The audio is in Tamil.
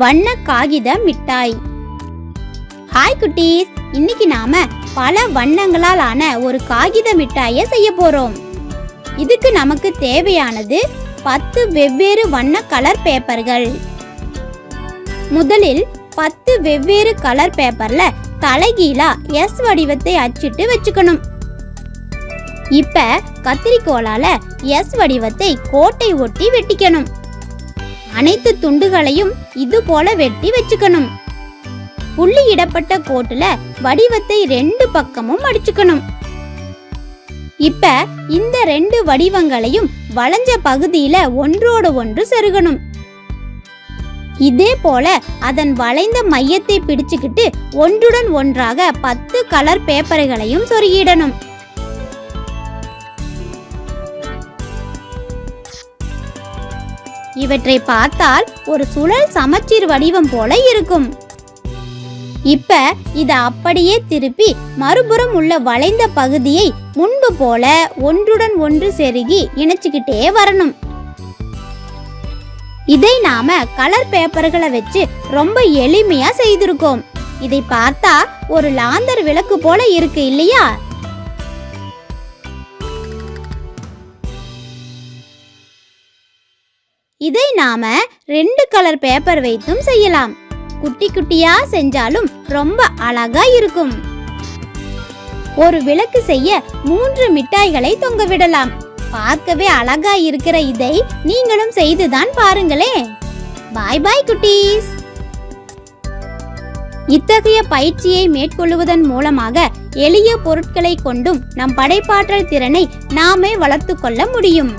வண்ண காகித மிட்டாய். ஹாய் குட்டீஸ். இன்னைக்கு நாம பல வண்ணங்களால் ஆன ஒரு காகித மிட்டாயை செய்ய போறோம். இதுக்கு நமக்கு தேவையானது பத்து வெவ்வேறு வண்ண கலர் பேப்பர்கள் முதலில் பத்து வெவ்வேறு கலர் பேப்பர்ல தலைகீழா எஸ் வடிவத்தை அச்சிட்டு வச்சுக்கணும். இப்ப கத்திரிக்கோலால எஸ் வடிவத்தை கோட்டை ஒட்டி வெட்டிக்கணும். அனைத்து துண்டுகளையும் இது போல வெட்டி வச்சுக்கணும். புள்ளி இடப்பட்ட கோட்டுல வடிவத்தை ரெண்டு பக்கமும் அடிச்சுக்கணும். இப்ப இந்த ரெண்டு வடிவங்களையும் வளைஞ்ச பகுதியில ஒன்றோடு ஒன்று செருகணும். இதே போல அதன் வளைந்த மையத்தை பிடிச்சுக்கிட்டு ஒன்றுடன் ஒன்றாக பத்து கலர் பேப்பர்களையும் சொருகிடணும். இவற்றை பார்த்தால் ஒரு சுழல் சமச்சீர் வடிவம் போல இருக்கும். இப்ப இத அப்படியே திருப்பி மறுபுறம் உள்ள வளைந்த பகுதியை முன்பு போல ஒன்றுடன் ஒன்று செருகி இணைச்சுக்கிட்டே வரணும். இதை நாம கலர் பேப்பர்களை வச்சு ரொம்ப எளிமையா செய்திருக்கோம். இதை பார்த்தா ஒரு லாந்தர் விளக்கு போல இருக்கு இல்லையா? இதை நாம ரெண்டு கலர் பேப்பர் வைத்தும் செய்யலாம். குட்டி குட்டியா செஞ்சாலும் ரொம்ப அழகா இருக்கும். ஒரு விளக்கு செய்ய மூன்று மிட்டாய்களை தொங்க விடலாம். பார்க்கவே அழகா இருக்கிற இதை நீங்களும் செய்துதான் பாருங்களே பாய் பாய் குட்டீஸ். இத்தகைய பயிற்சியை மேற்கொள்வதன் மூலமாக எளிய பொருட்களை கொண்டும் நம் படைப்பாற்றல் திறனை நாமே வளர்த்து கொள்ள முடியும்.